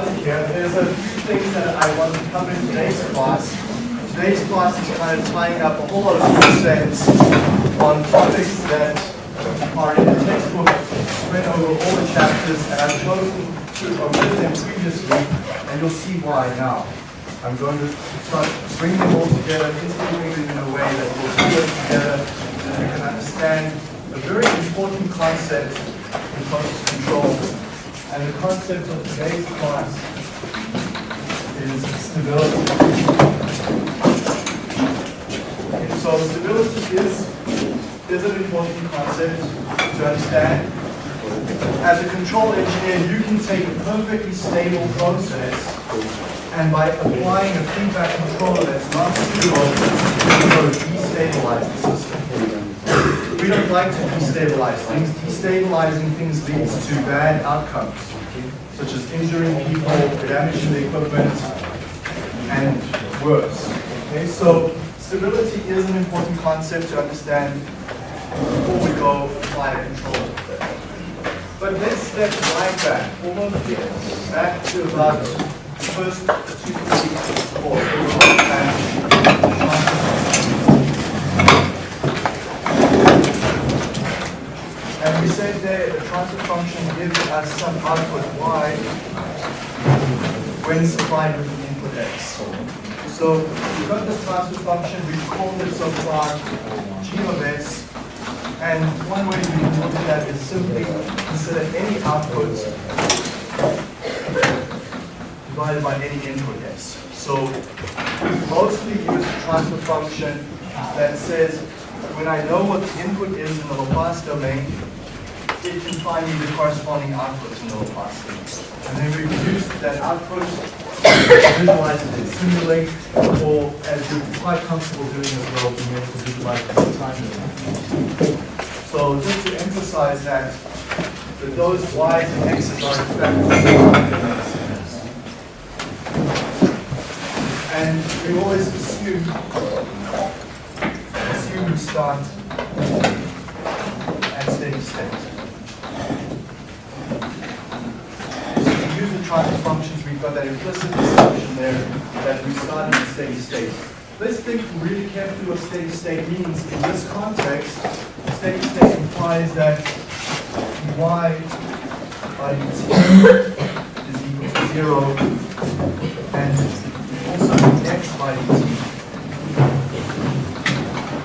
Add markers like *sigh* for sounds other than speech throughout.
here, there's a few things that I want to cover in today's class. Today's class is kind of tying up a whole lot of concepts on topics that are in the textbook spread over all the chapters, and I've chosen to omit them previously, and you'll see why now. I'm going to start bringing them all together, integrating them in a way that will bring them together so we can understand a very important concept in process control. And the concept of today's class is stability. So stability is, is an important concept to understand. As a control engineer, you can take a perfectly stable process and by applying a feedback controller that's not stable, you can destabilize the system. We don't like to destabilize things. Destabilizing things leads to bad outcomes, such as injuring people, damaging the equipment, and worse. Okay, so stability is an important concept to understand before we go a controller. But let's step right back, almost here, back to about the first two weeks of course. We said there the transfer function gives us some output y when supplied with an input x. So we've got this transfer function, we've called it so far g of s, and one way we can look at that is simply consider any output divided by any input s. So we mostly use a transfer function that says when I know what the input is in the Laplace domain, it can find the corresponding output in the Laplace. And then we use that output, visualize it in Simulink, or as you're quite comfortable doing as well, being able to visualize it in. So just to emphasize that, that those y's and x's are in fact and we always assume assume we start at steady state. So functions, we've got that implicit assumption there that we start at steady state. Let's think really carefully what steady state means. In this context, steady state implies that y by dt is equal to zero and also x by dt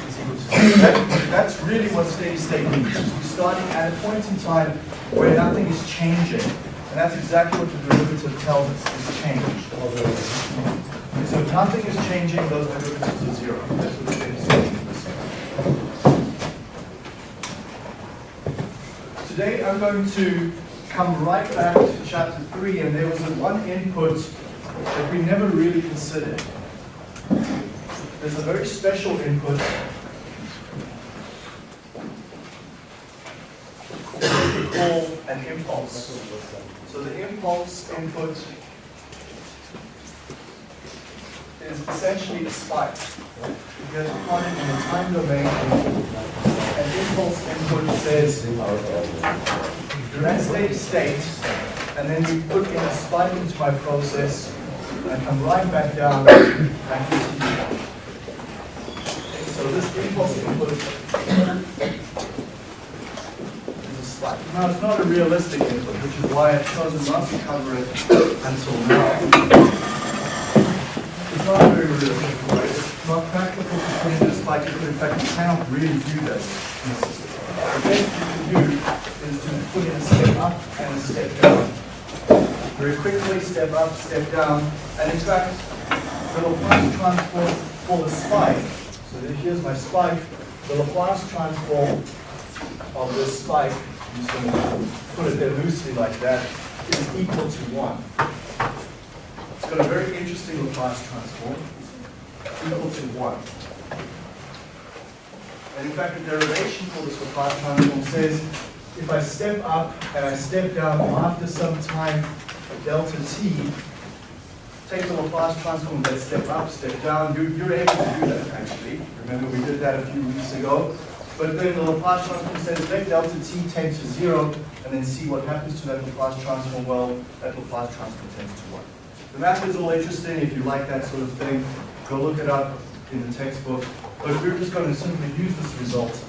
is equal to zero. That, that's really what steady state means. We're starting at a point in time where nothing is changing. And that's exactly what the derivative tells us is changed. So if nothing is changing, those derivatives are zero. That's what means. Today I'm going to come right back to chapter 3, and there was one input that we never really considered. There's a very special input call an impulse. So the impulse input is essentially a spike. Because we call it in the time domain, an impulse input says at steady state, and then we put in a spike into my process, and come right back down, back into. So this impulse input is a spike. Now, it's not a realistic input, which is why I've chosen not to cover it until now. It's not very realistic, right? It's not practical to put in a spike input. In fact, you cannot really do this in the best you can do is to put in a step up and a step down. Very quickly, step up, step down, and in fact, the Laplace transform for the spike, so here's my spike, the Laplace transform of this spike, just going to put it there loosely like that, is equal to 1. It's got a very interesting Laplace transform, equal to 1. And in fact, the derivation for this Laplace transform says if I step up and I step down after some time delta t, take the Laplace transform that step up, step down, you're able to do that actually. Remember we did that a few weeks ago. But then the Laplace transform says let delta t tend to zero, and then see what happens to that Laplace transform. Well, that Laplace transform tends to 1. The math is all interesting. If you like that sort of thing, go look it up in the textbook. But we're just going to simply use this result.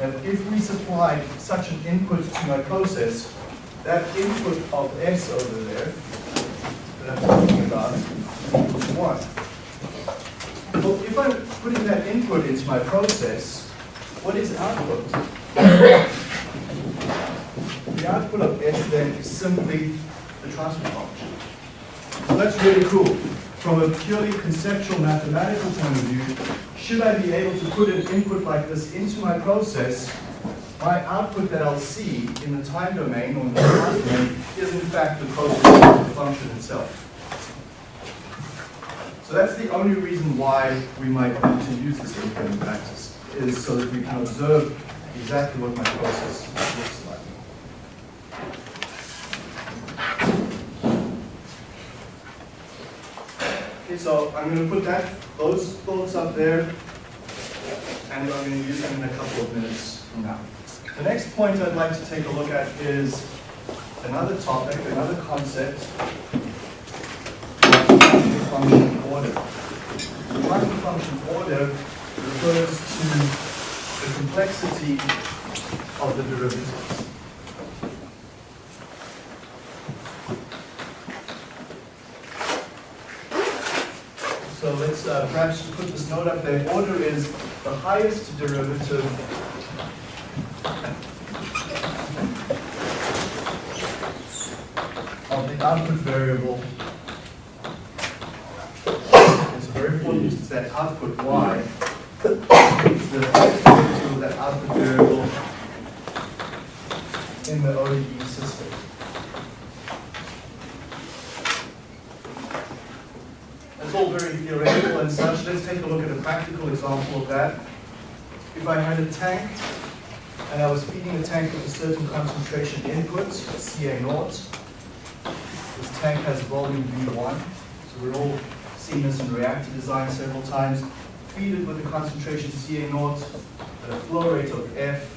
And if we supply such an input to my process, that input of S over there, that I'm talking about, equals 1. Well, if I'm putting that input into my process, what is output? the output of S then is simply the transfer function. So that's really cool. From a purely conceptual mathematical point of view, should I be able to put an input like this into my process, my output that I'll see in the time domain or in the domain is in fact the process function itself. So that's the only reason why we might want to use this input in practice, is so that we can observe exactly what my process looks like. Okay, so I'm going to put that those thoughts up there, and I'm going to use them in a couple of minutes from now. The next point I'd like to take a look at is another topic, another concept, function order. The function order refers to the complexity of the derivatives. So let's uh, perhaps put this note up there. Order is the highest derivative of the output variable. It's very important it's that output y. The that output variable in the ODE system. That's all very theoretical and such. Let's take a look at a practical example of that. If I had a tank and I was feeding the tank with a certain concentration input, Ca naught, this tank has volume V1, so we're all seen this in reactor design several times. It with a concentration Ca naught at a flow rate of F,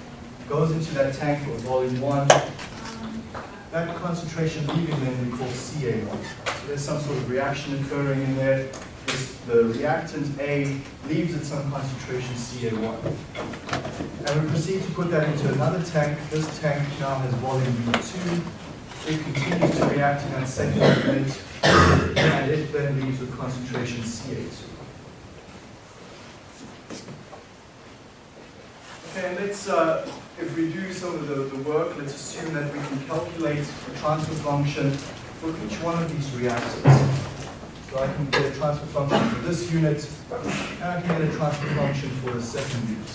goes into that tank with volume 1. That concentration leaving then we call Ca naught. So there's some sort of reaction occurring in there. This, the reactant A leaves at some concentration Ca1. And we proceed to put that into another tank. This tank now has volume V2. It continues to react in that second unit, and it then leaves with concentration Ca2. Okay, and let's, uh, if we do some of the, the work, let's assume that we can calculate a transfer function for each one of these reactors. So I can get a transfer function for this unit, and I can get a transfer function for the second unit.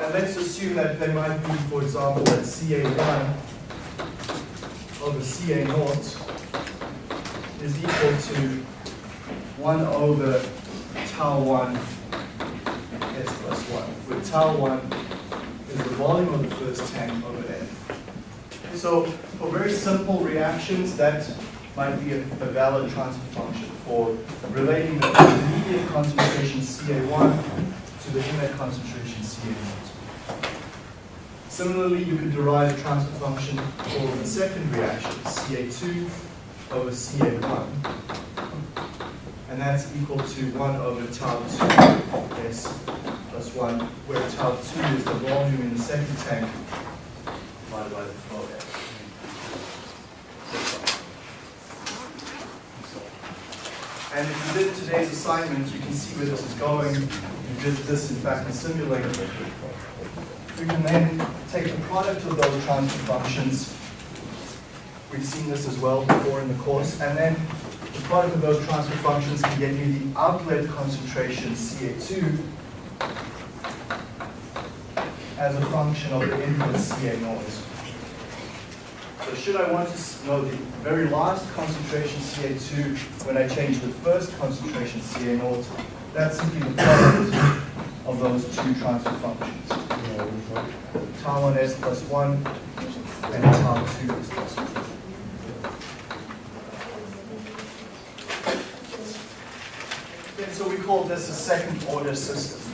And let's assume that they might be, for example, that Ca1 over Ca naught is equal to 1 over tau 1 s plus 1, where tau 1 is the volume of the first tank over n. So for very simple reactions, that might be a, a valid transfer function for relating the immediate concentration Ca1 to the inlet concentration Ca0. Similarly, you could derive a transfer function for the second reaction, Ca2 over Ca1. And that's equal to 1 over tau 2 s plus 1, where tau 2 is the volume in the second tank divided by the flow rate. And if you did today's assignment, you can see where this is going. You did this, in fact, in simulator. We can then take the product of those transfer functions. We've seen this as well before in the course. And then the product of those transfer functions can get you the outlet concentration, Ca2, as a function of the input Ca naught. So should I want to know the very last concentration Ca2 when I change the first concentration Ca naught, that's simply the product of those two transfer functions. Tau 1s plus 1 and tau 2s plus 1. Okay, so we call this a second order system.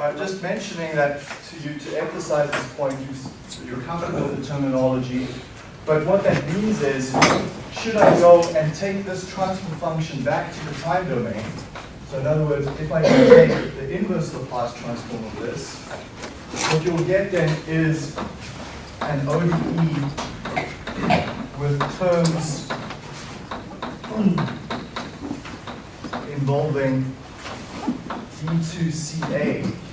I'm just mentioning that to you to emphasize this point, you you're comfortable with the terminology. But what that means is, should I go and take this transfer function back to the time domain? So in other words, if I take the inverse Laplace transform of this, what you'll get then is an ODE with terms involving d2ca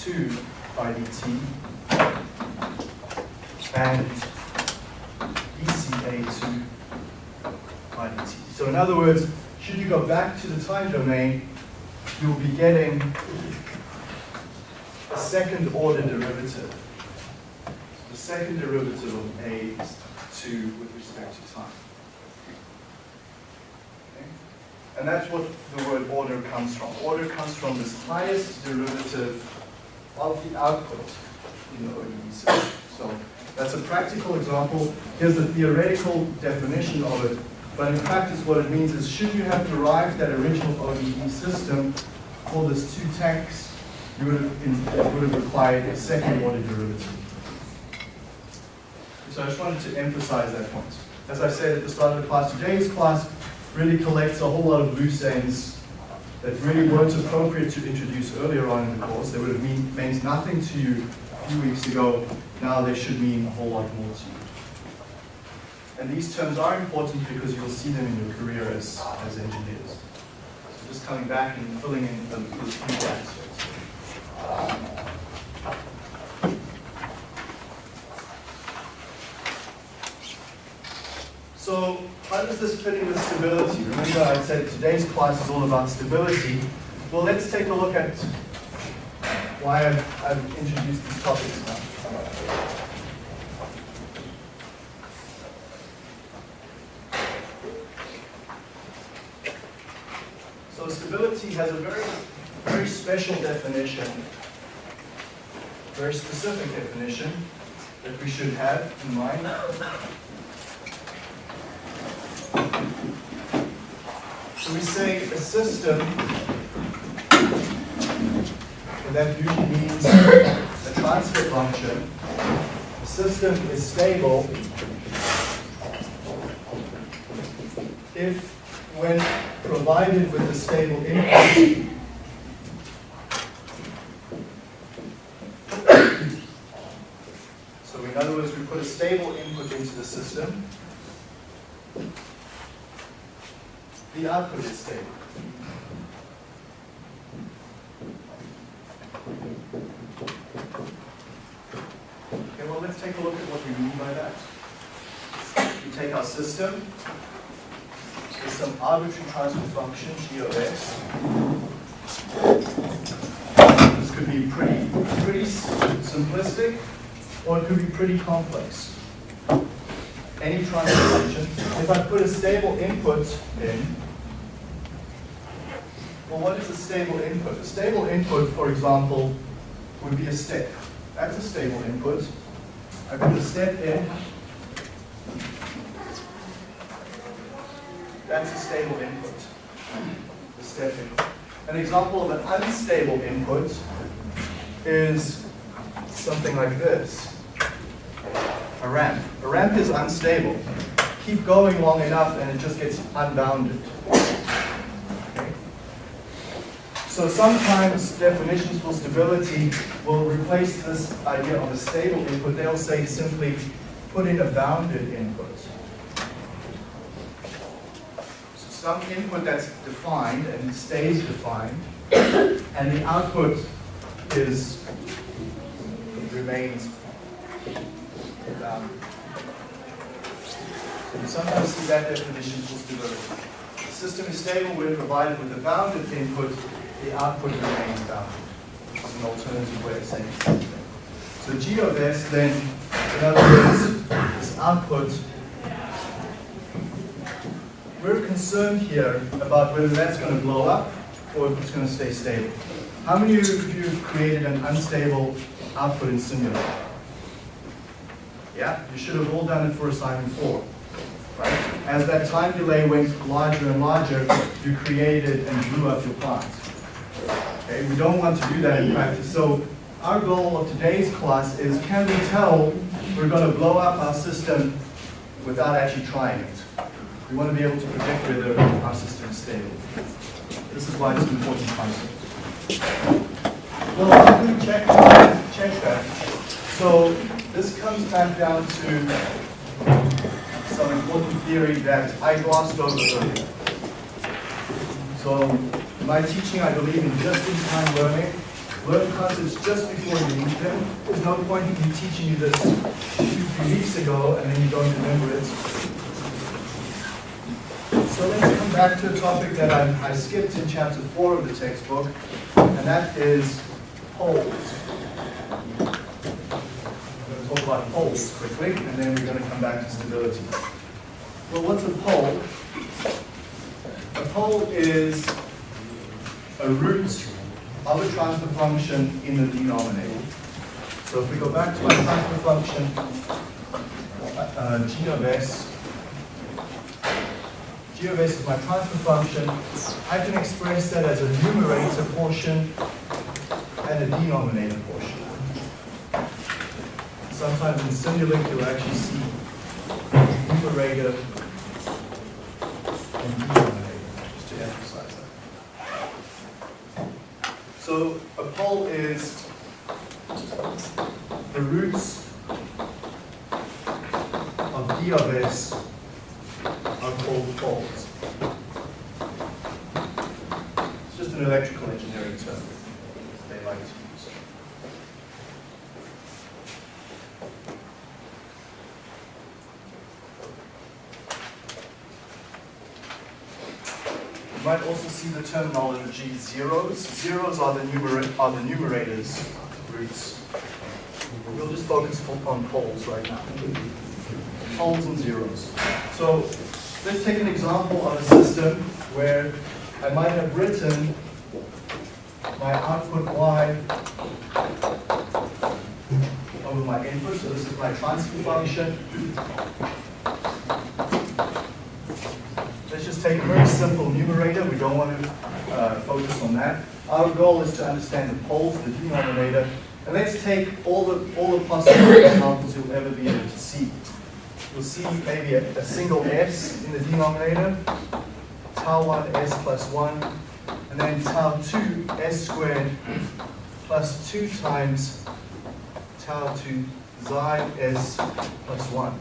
2 by dt and dca 2 by dt. So in other words, should you go back to the time domain, you'll be getting a second order derivative. The second derivative of a is 2 with respect to time. And that's what the word order comes from. Order comes from this highest derivative of the output in the ODE system. So that's a practical example. Here's the theoretical definition of it. But in practice, what it means is, should you have derived that original ODE system for this two tanks, you would have, would have required a second order derivative. So I just wanted to emphasize that point. As I said at the start of the class, today's class really collects a whole lot of loose ends that really weren't appropriate to introduce earlier on in the course. They would have mean, meant nothing to you a few weeks ago. Now they should mean a whole lot more to you. And these terms are important because you'll see them in your career as, as engineers. So just coming back and filling in the, the few blanks. So how does this fit in with stability? Remember I said today's class is all about stability. Well, let's take a look at why I've, I've introduced these topics now. So stability has a very, very special definition, very specific definition that we should have in mind. We say a system, and that usually means a transfer function. A system is stable if, when provided with a stable input, so in other words, we put a stable input into the system, Okay, well, let's take a look at what we mean by that. We take our system, with some arbitrary transfer function, g of x. This could be pretty, pretty simplistic, or it could be pretty complex. Any transfer function. If I put a stable input in, well, what is a stable input? A stable input, for example, would be a step. That's a stable input. I put a step in. That's a stable input. The step input. An example of an unstable input is something like this. A ramp. A ramp is unstable. Keep going long enough and it just gets unbounded. So sometimes definitions for stability will replace this idea of a stable input. They'll say simply put in a bounded input. So some input that's defined and stays defined, and the output is remains bounded. Sometimes see that definition for stability. The system is stable when provided with a bounded input, the output remains bounded. It's an alternative way of saying the same thing. So G of S then, in other words, this output, we're concerned here about whether that's going to blow up or if it's going to stay stable. How many of you have created an unstable output in Simulink? Yeah, you should have all done it for assignment four. Right? As that time delay went larger and larger, you created and blew up your plant. Okay, we don't want to do that in practice. So our goal of today's class is can we tell we're going to blow up our system without actually trying it? We want to be able to predict whether our system is stable. This is why it's an important concept. Well, how do we check, check that? So this comes back down to some important theory that I glossed over earlier. So my teaching, I believe in just-in-time learning. Learn concepts just before you need them. There's no point in me teaching you this two, three weeks ago and then you don't remember it. So let's come back to a topic that I, I skipped in chapter four of the textbook, and that is poles. I'm going to talk about poles quickly, and then we're going to come back to stability. Well, what's a pole? A pole is a root of a transfer function in the denominator. So if we go back to my transfer function, uh, g of s, g of s is my transfer function, I can express that as a numerator portion and a denominator portion. Sometimes in Simulink you'll actually see numerator and denominator, just to emphasize that. So a pole is the roots of d of s are called poles. It's just an electrical engineering term they like to use. You might also see the terminology zeros. Zeros are the, numera are the numerators roots. We'll just focus on poles right now. Poles and zeros. So let's take an example of a system where I might have written my output y over my input. So this is my transfer function. Let's take a very simple numerator. We don't want to uh, focus on that. Our goal is to understand the poles, the denominator. And let's take all the, all the possible *coughs* examples you'll ever be able to see. You'll see maybe a, a single s in the denominator, tau 1 s plus 1, and then tau 2 s squared plus 2 times tau 2 xi s plus 1.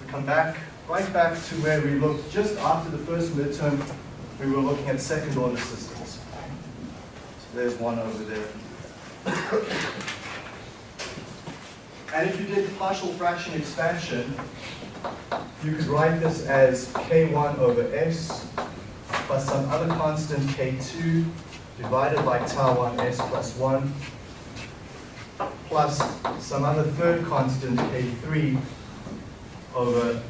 We come back, right back to where we looked just after the first midterm, we were looking at second order systems. So there's one over there. And if you did partial fraction expansion, you could write this as k1 over s plus some other constant k2 divided by tau 1 s plus 1 plus some other third constant k3 over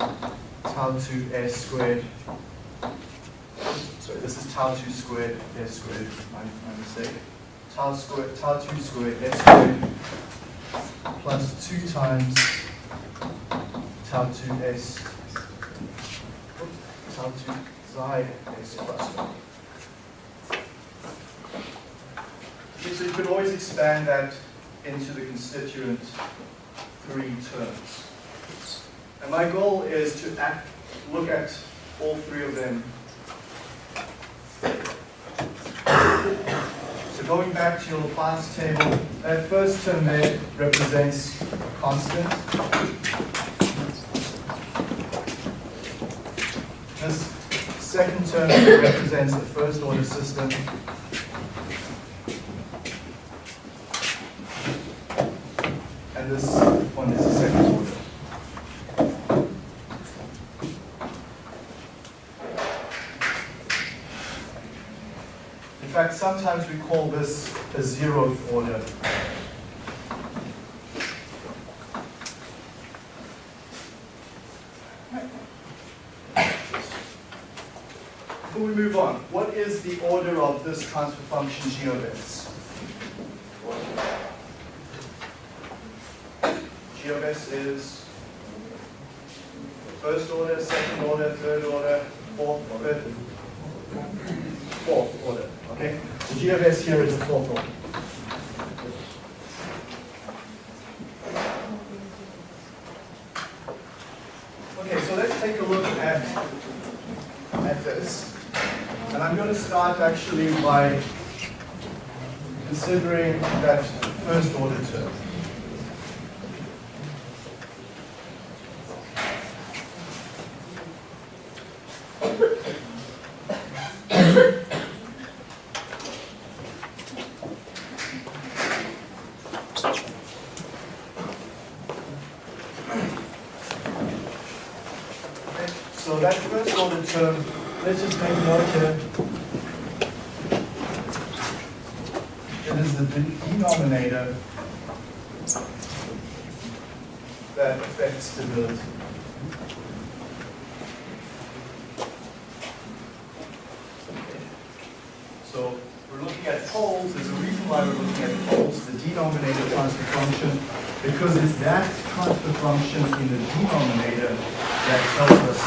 tau 2 s squared. Sorry, this is tau 2 squared s squared, my, my mistake. Tau squared, tau 2 squared s squared plus 2 times tau 2s, tau 2 xi s plus 1. Okay, so you could always expand that into the constituent three terms. And my goal is to act, look at all three of them. So going back to your class table, that first term there represents a constant. This second term represents the first order system. And this one is the second order. In fact, sometimes we call this a zeroth order. Before we move on, what is the order of this transfer function g of of s is first order, second order, third order, fourth, fifth, here is a fourth order. Okay, so let's take a look at, at this. And I'm going to start actually by considering that first order term. Okay, So that first order term, let's just make a note here. It is the de- denominator that affects stability. So we're looking at poles, there's a reason why we're looking at poles, the denominator transfer function, because it's that transfer function in the denominator that tells us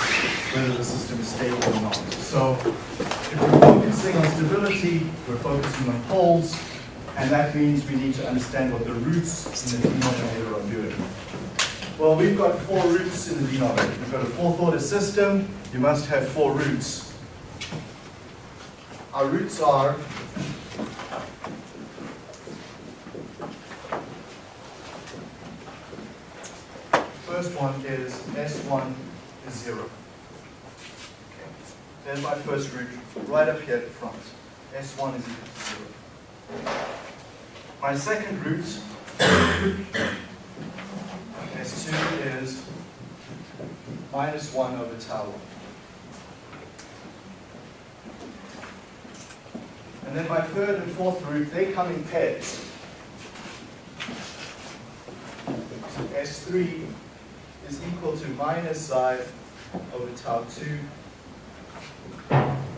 whether the system is stable or not. So if we're focusing on stability, we're focusing on poles, and that means we need to understand what the roots in the denominator are doing. Well, we've got four roots in the denominator. We've got a fourth order system, you must have four roots. Our roots are First one is S1 is zero. Okay. There's my first root, right up here at the front. S1 is equal to zero. My second root, *coughs* S2 is minus one over tau one. And then my third and fourth root, they come in pairs. So S3 is equal to minus psi over tau 2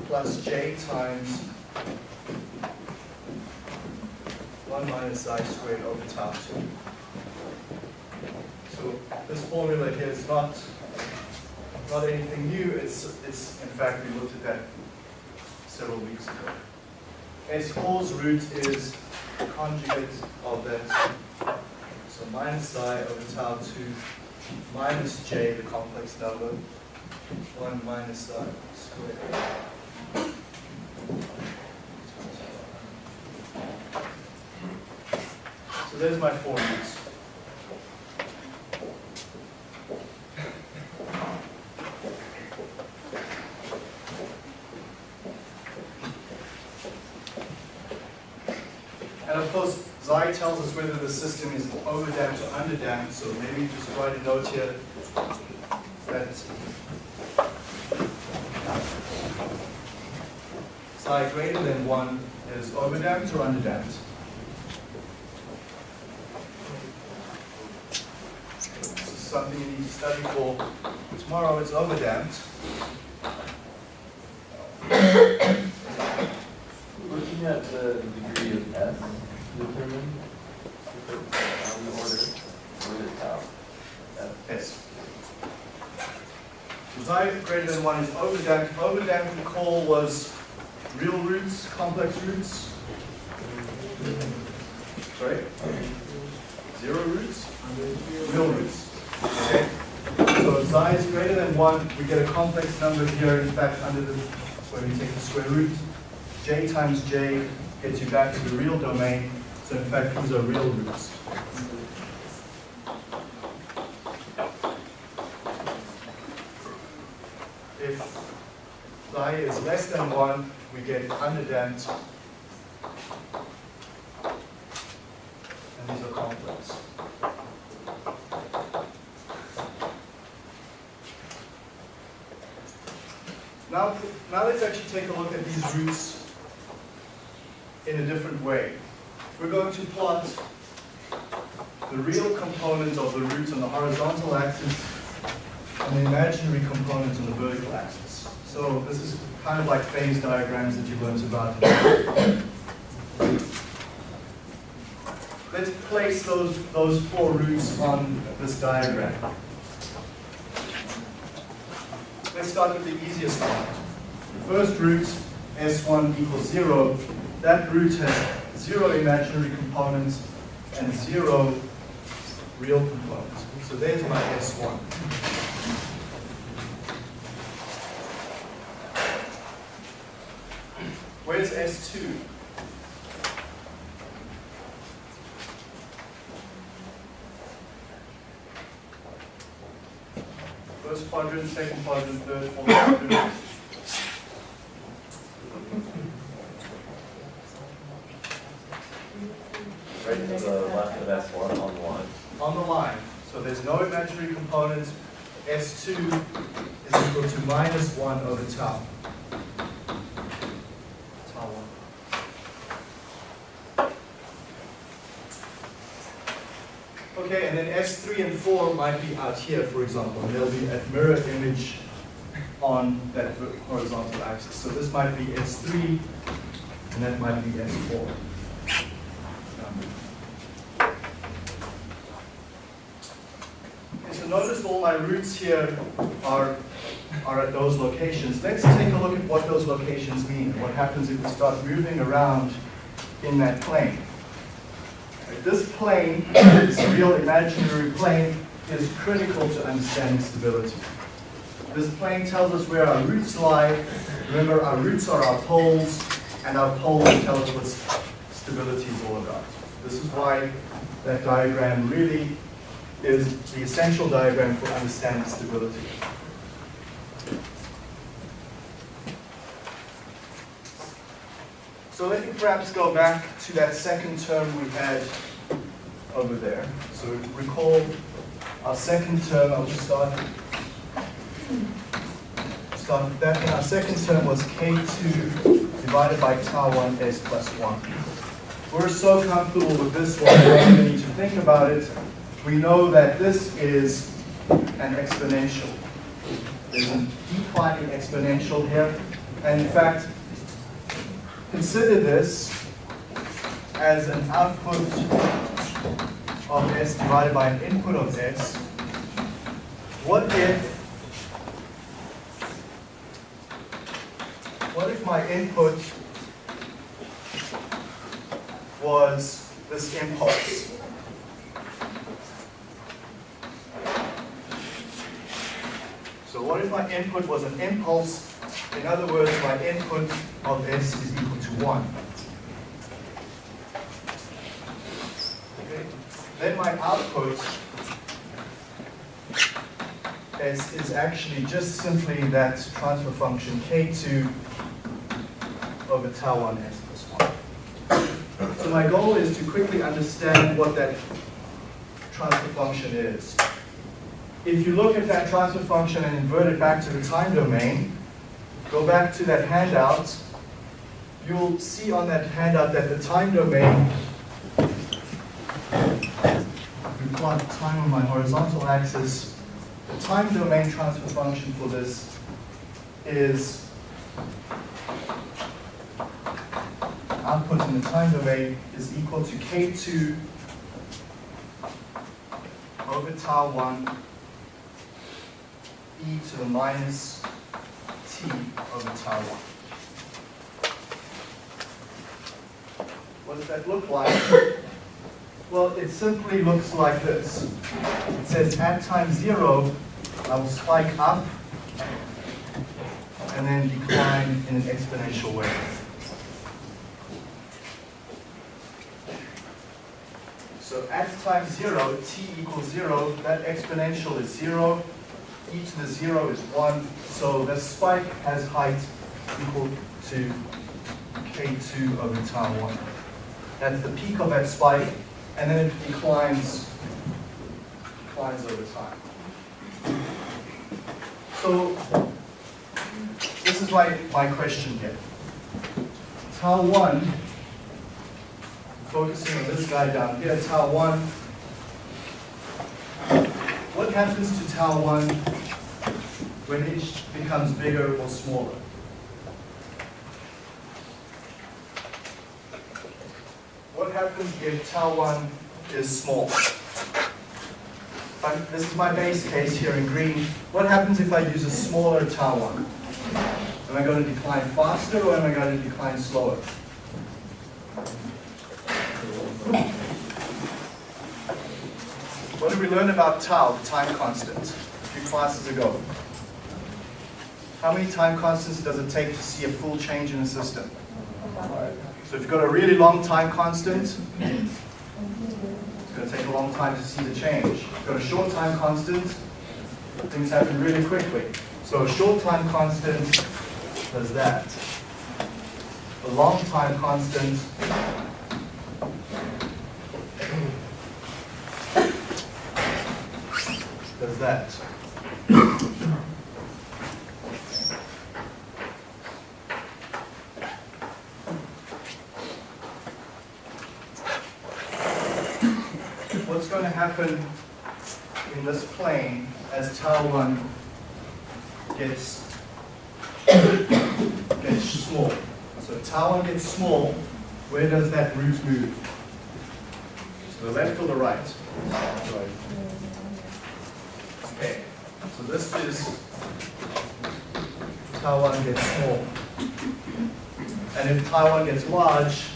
plus j times 1 minus psi squared over tau 2. So this formula here is not, not anything new. It's, it's, in fact, we looked at that several weeks ago. S4's root is conjugate of that. So minus psi over tau 2 minus j, the complex number, 1 minus psi squared. So there's my four roots. And of tells us whether the system is overdamped or underdamped, so maybe just write a note here that psi greater than 1 is overdamped or underdamped. This is something you need to study for tomorrow. It's overdamped. Looking at the degree of S on the order, or the? F. Yes. Xi greater than 1 is overdamped. Overdamped, recall, was real roots, complex roots. Sorry? Zero roots? Real roots. Okay? So xi is greater than 1, we get a complex number here, in fact, under the, when we take the square root. j times j gets you back to the real domain, so in fact, these are real roots. If psi is less than 1, we get underdamped. And these are complex. Now, now let's actually take a look at these roots in a different way. We're going to plot the real components of the roots on the horizontal axis and the imaginary components on the vertical axis. So this is kind of like phase diagrams that you learned about. Let's place those, those four roots on this diagram. Let's start with the easiest one. The first root, S1 equals 0, that root has zero imaginary components and zero real components. So there's my S1. Where's S2? First quadrant, second quadrant, third, fourth quadrant. Right to the left of S one on the line. on the line. So there's no imaginary component. S2 is equal to minus 1 over tau. Tau 1. Okay, and then S3 and 4 might be out here, for example. And they'll be at mirror image on that horizontal axis. So this might be S3, and that might be S4. Um, Okay, so notice all my roots here are, are at those locations. Let's take a look at what those locations mean, and what happens if we start moving around in that plane. This plane, this real imaginary plane, is critical to understanding stability. This plane tells us where our roots lie. Remember, our roots are our poles, and our poles tell us what stability is all about. This is why that diagram really is the essential diagram for understanding stability. So let me perhaps go back to that second term we had over there. So recall our second term, I'll just start, start with that. And our second term was K2 divided by tau 1 S plus 1. We're so comfortable with this one, we don't need to think about it we know that this is an exponential. There's a declining exponential here. And in fact, consider this as an output of S divided by an input of S. What if, what if my input was this impulse? So what if my input was an impulse? In other words, my input of S is equal to 1. Okay. Then my output S is actually just simply that transfer function K2 over tau 1 S plus 1. So my goal is to quickly understand what that transfer function is. If you look at that transfer function and invert it back to the time domain, go back to that handout, you'll see on that handout that the time domain, we plot time on my horizontal axis, the time domain transfer function for this is output in the time domain is equal to k2 over tau 1 e to the minus t over tau 1. What does that look like? well, it simply looks like this. It says at time 0, I will spike up and then decline in an exponential way. So at time 0, t equals 0, that exponential is 0, each to the zero is one, so the spike has height equal to k2 over tau 1. That's the peak of that spike, and then it declines, declines over time. So this is my, my question here. Tau 1, focusing on this guy down here, tau 1. What happens to tau 1 when it becomes bigger or smaller? What happens if tau 1 is small? This is my base case here in green. What happens if I use a smaller tau 1? Am I going to decline faster or am I going to decline slower? What did we learn about tau, the time constant, a few classes ago? How many time constants does it take to see a full change in a system? So if you've got a really long time constant, it's going to take a long time to see the change. If you've got a short time constant, things happen really quickly. So a short time constant does that. A long time constant does that. What's going to happen in this plane as tau 1 gets, gets small? So tau 1 gets small, where does that root move? To the left or the right? Okay, so this is tau 1 gets small. And if tau 1 gets large,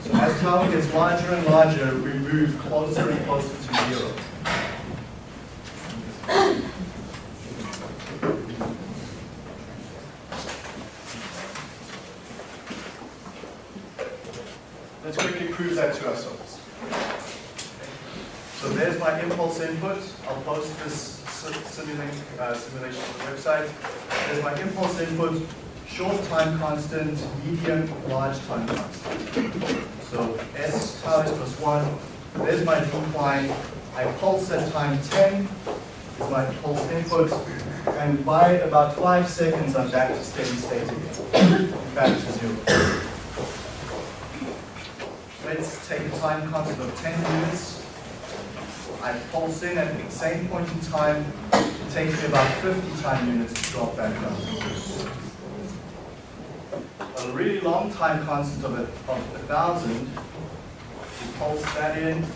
so as tau 1 gets larger and larger, we move closer and closer to zero. Let's quickly prove that to ourselves. So there's my impulse input. I'll post this si- simulation, uh, simulation on the website. There's my impulse input, short time constant, medium, large time constant. So S is plus one. There's my decline. I pulse at time 10 is my pulse input. And by about five seconds, I'm back to steady state again. *coughs* Back to zero. Let's take a time constant of 10 minutes. I pulse in at the same point in time. It takes me about 50 time units to drop back down. A really long time constant of a, of a thousand, you pulse that in,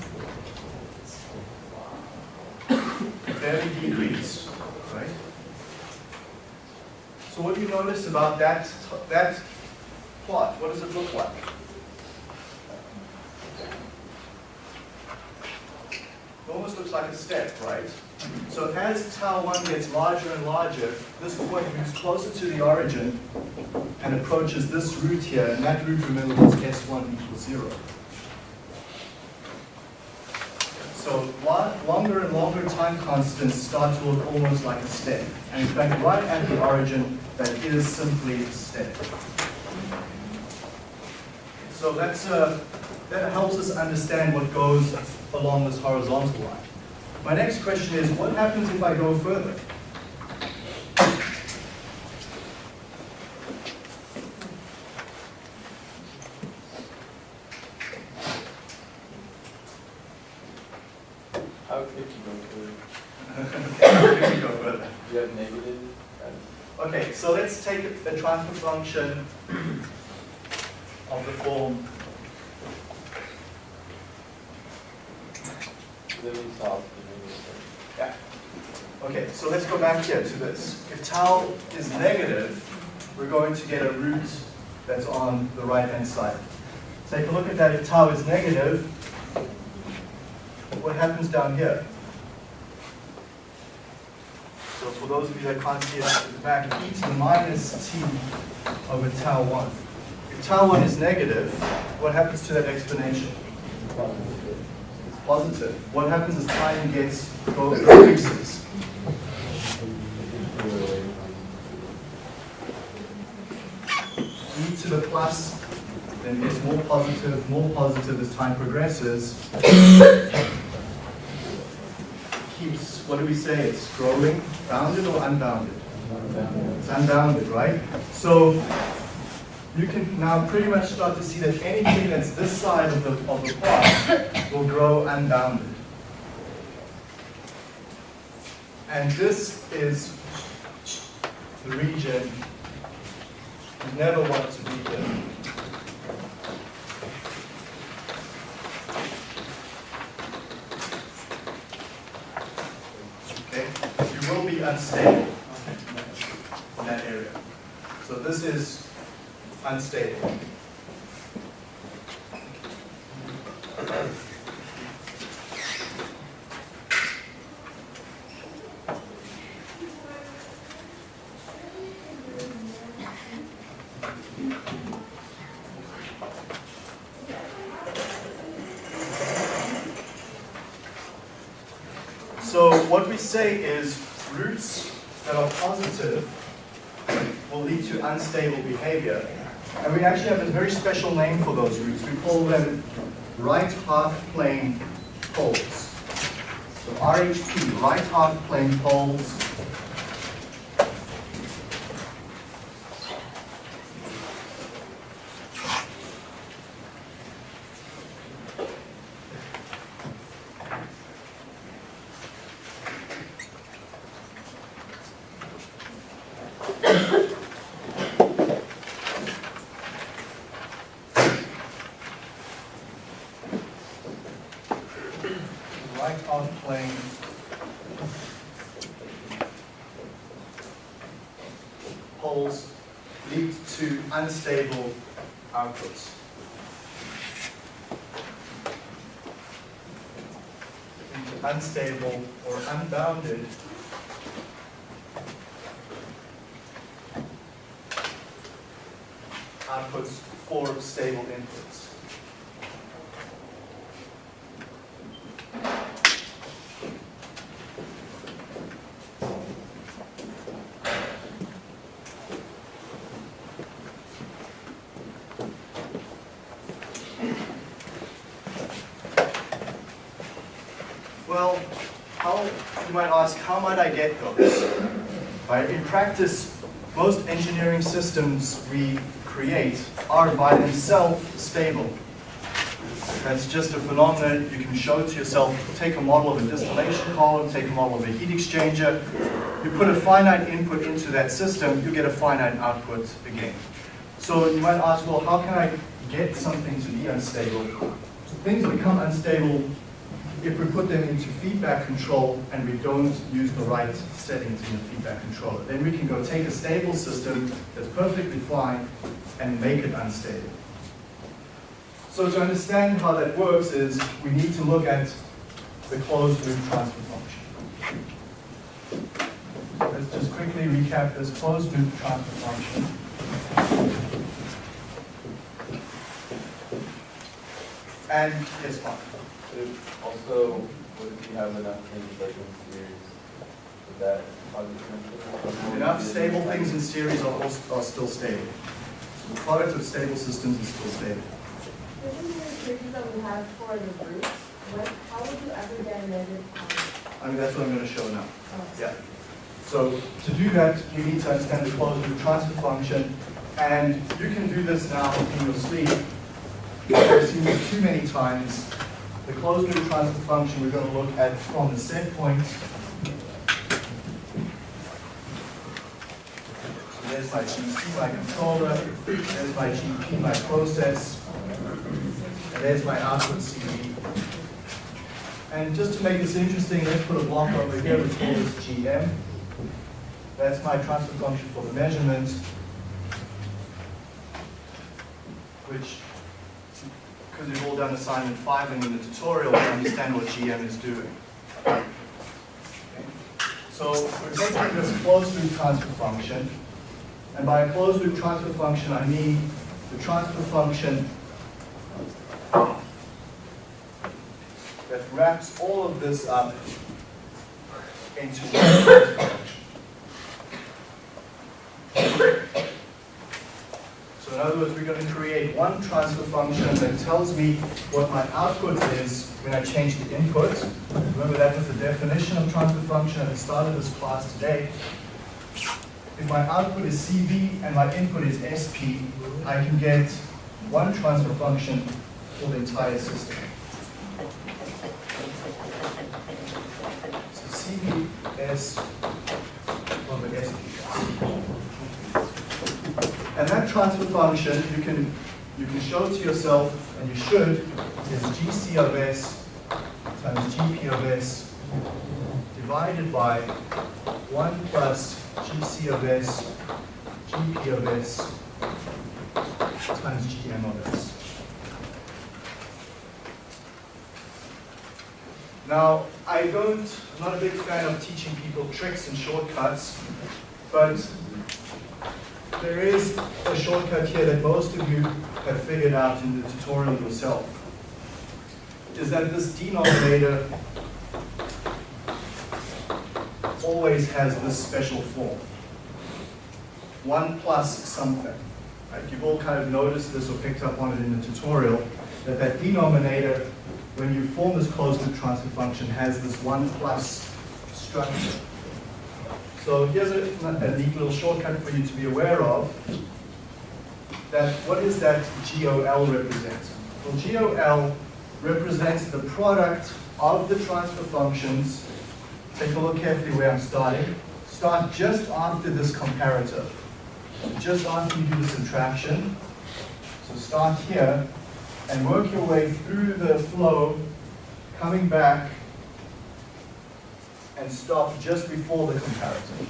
barely decrease, right? So what do you notice about that, that plot? What does it look like? It almost looks like a step, right? So as tau 1 gets larger and larger, this point moves closer to the origin and approaches this root here, and that root, remember, was S1 equals 0. So longer and longer time constants start to look almost like a step. And in fact, right at the origin, that is simply a step. So that's, uh, that helps us understand what goes along this horizontal line. My next question is, what happens if I go further? How could you go to, Okay, let me go further. you have negative? Okay, so let's take a a transfer function of the form, Yeah. Okay, so let's go back here to this. If tau is negative, we're going to get a root that's on the right-hand side. Take a look at that. If tau is negative, what happens down here? So for those of you that can't see it at the back, e to the minus t over tau 1. If tau 1 is negative, what happens to that explanation? Positive. What happens as time gets goes increases? e to the plus then gets more positive, more positive as time progresses. Keeps, what do we say, it's growing, bounded or unbounded? It's unbounded, right? So you can now pretty much start to see that anything that's this side of the, of the plot will grow unbounded. And this is the region you never want to be in. Okay? You will be unstable in that area. So this is unstable. So what we say is roots that are positive will lead to unstable behavior. And we actually have a very special name for those roots. We call them right half plane poles. So RHP, right half plane poles. right half plane poles lead to unstable outputs. Into unstable or unbounded outputs for stable inputs. Well, how, you might ask, how might I get those? Right, in practice, most engineering systems we create are by themselves stable. That's just a phenomenon you can show to yourself. Take a model of a distillation column, take a model of a heat exchanger. You put a finite input into that system, you get a finite output again. So you might ask, well, how can I get something to be unstable? Things become unstable if we put them into feedback control and we don't use the right settings in the feedback controller. Then we can go take a stable system that's perfectly fine and make it unstable. So to understand how that works is we need to look at the closed loop transfer function. Let's just quickly recap this closed loop transfer function. And it's fine. So Also, what if you have enough things like in series, would that cause you Enough stable things in series are, also, are still stable. So the product of stable systems is still stable. Within the restrictions that we have for the groups, what, how would you ever get a negative? I mean, that's what I'm going to show now. Oh, Yeah. So to do that, you need to understand the closed loop transfer function, and you can do this now in your sleep. I've seen this too many times. The closed loop transfer function we're going to look at from the set point. So there's my GC, my controller. There's my GP, my process. And there's my output CV. And just to make this interesting, let's put a block over here, let's call this GM. That's my transfer function for the measurement, which, because you've all done assignment five and in the tutorial, you understand what GM is doing. So we're taking this closed loop transfer function, and by a closed loop transfer function, I mean the transfer function that wraps all of this up into one transfer function. So in other words, we're going to create one transfer function that tells me what my output is when I change the input. Remember that was the definition of transfer function at the start of this class today. If my output is CV and my input is SP, I can get one transfer function for the entire system. So CV, S, over SP. And that transfer function, you can, you can show to yourself, and you should, is GC of S times GP of S divided by 1 plus GC of S GP of S times GM of S. Now, I don't, I'm not a big fan of teaching people tricks and shortcuts, but there is a shortcut here that most of you have figured out in the tutorial yourself. Is that this denominator always has this special form. 1 plus something. Right? You've all kind of noticed this or picked up on it in the tutorial, that that denominator, when you form this closed loop transfer function, has this 1 plus structure. So here's a, a neat little shortcut for you to be aware of. That what is that GOL represent? Well, GOL represents the product of the transfer functions. Take a look carefully where I'm starting. Start just after this comparator. Just after you do the subtraction. So start here and work your way through the flow, coming back and stop just before the comparator.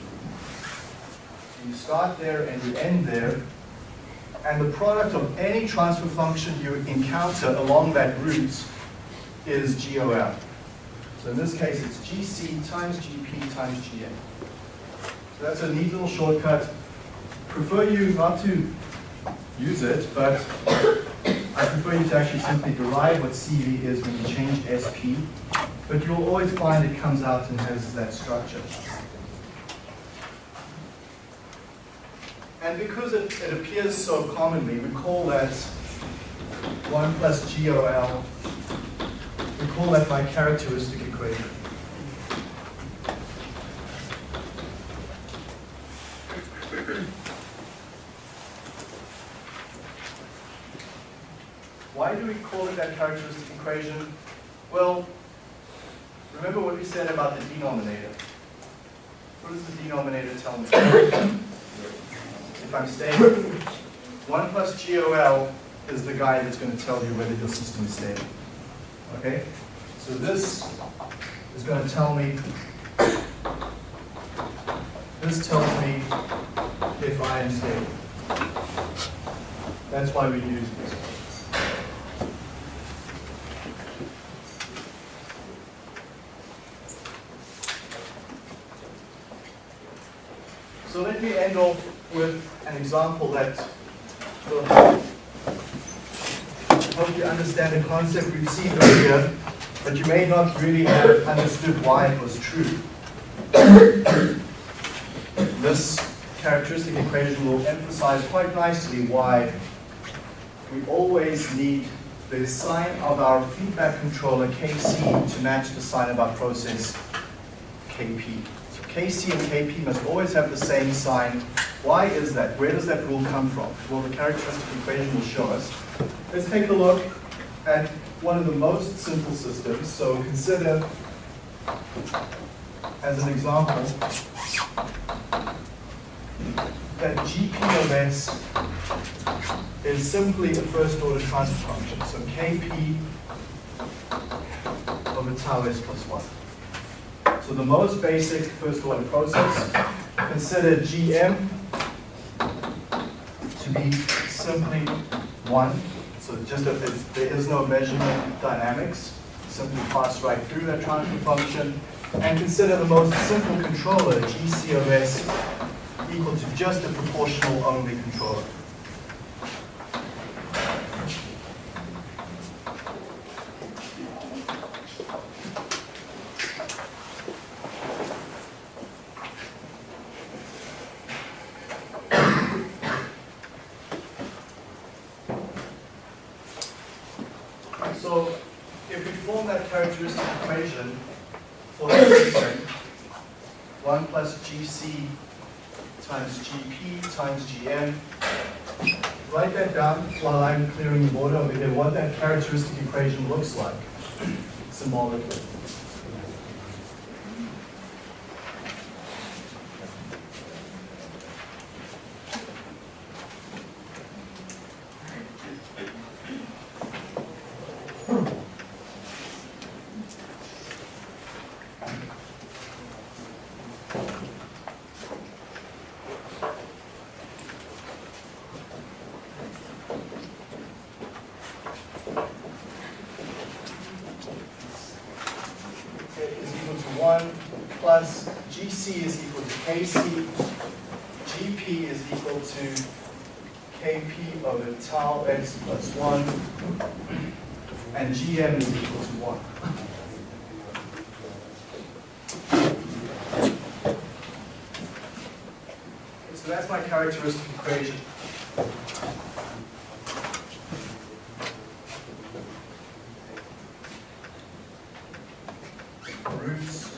So you start there and you end there, and the product of any transfer function you encounter along that route is GOL. So in this case, it's GC times GP times GM. So that's a neat little shortcut. Prefer you not to use it, but I prefer you to actually simply derive what CV is when you change SP but you'll always find it comes out and has that structure. And because it, it appears so commonly, we call that 1 plus GOL, we call that my characteristic equation. Why do we call it that characteristic equation? Well, Remember what we said about the denominator. What does the denominator tell me? if I'm stable, 1 plus GOL is the guy that's going to tell you whether your system is stable. Okay? So this is going to tell me, this tells me if I am stable. That's why we use this. So let me end off with an example that will help you understand a concept we've seen earlier, but you may not really have understood why it was true. *coughs* this characteristic equation will emphasize quite nicely why we always need the sign of our feedback controller KC to match the sign of our process KP. KC and KP must always have the same sign. Why is that? Where does that rule come from? Well, the characteristic equation will show us. Let's take a look at one of the most simple systems. So consider, as an example, that GP of S is simply a first order transfer function. So KP over tau S plus 1. So the most basic first order process, consider GM to be simply one. So just a, there is no measurement dynamics, simply pass right through that transfer function. And consider the most simple controller, GC of S, equal to just a proportional only controller. So if we form that characteristic equation for the system, 1 plus GC times GP times GM, write that down while I'm clearing the board over here, what that characteristic equation looks like symbolically. GC is equal to KC, GP is equal to KP over tau s plus 1, and GM is equal to 1. So that's my characteristic equation. Roots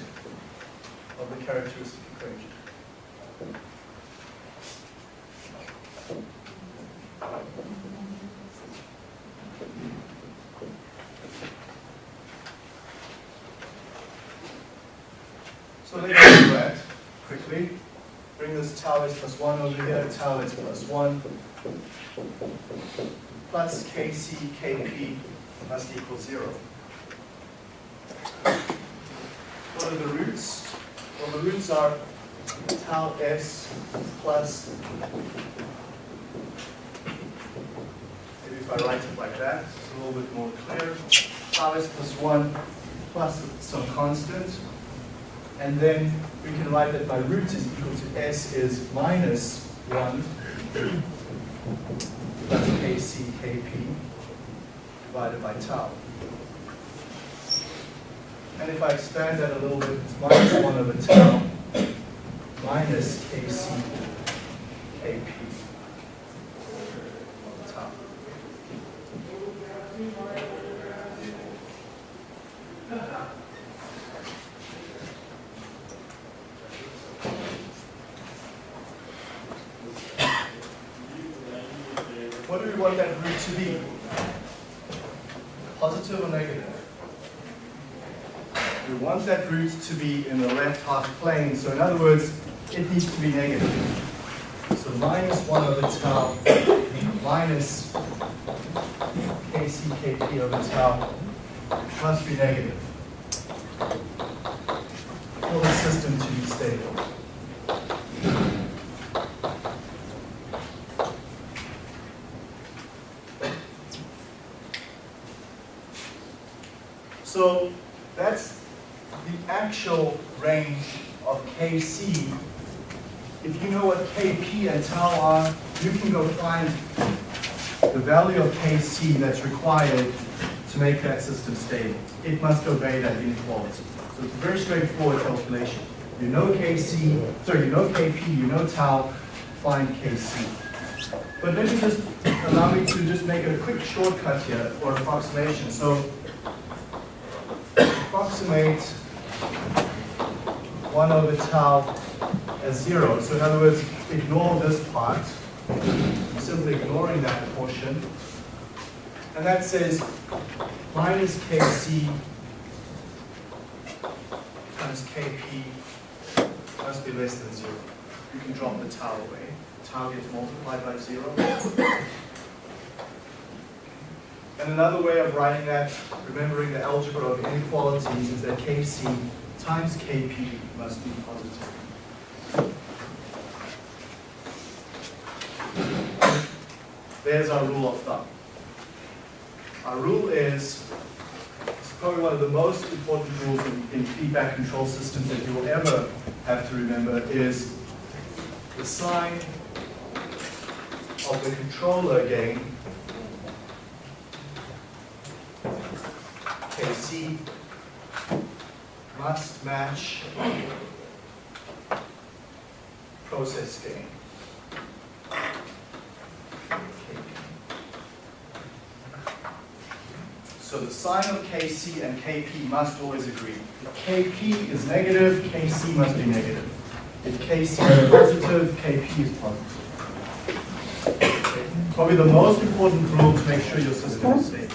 of the characteristic equation. So let's do that quickly. Bring this tau s plus 1 over here, tau s plus 1, plus kc, kp must equal 0. What are the roots? Well, the roots are tau s plus, maybe if I write it like that, it's a little bit more clear. Tau s plus 1 plus some constant. And then we can write that my root is equal to s is minus 1 plus kc, kp divided by tau. And if I expand that a little bit, it's minus 1 over tau minus kc, kp over tau. What do we want that root to be? Positive or negative? We want that root to be in the left half plane, so in other words, it needs to be negative. So minus 1 over tau minus kc kp over tau must be negative for the system to be stable. So that's the actual range of Kc. If you know what Kp and tau are, you can go find the value that's required to make that system stable. It must obey that inequality. So it's a very straightforward calculation. You know Kc, sorry, you know Kp, you know tau, find Kc. But let me just allow me to just make a quick shortcut here or approximation. So approximate 1 over tau as 0. So in other words, ignore this part, simply ignoring that portion. And that says minus kc times kp must be less than 0. You can drop the tau away. Tau gets multiplied by 0. And another way of writing that, remembering the algebra of inequalities, is that Kc times Kp must be positive. There's our rule of thumb. Our rule is, probably one of the most important rules in, in feedback control systems that you will ever have to remember, is the sign of the controller gain KC must match process gain. So the sign of Kc and Kp must always agree. If Kp is negative, Kc must be negative. If Kc is positive, Kp is positive. Probably the most important rule to make sure your system is stable.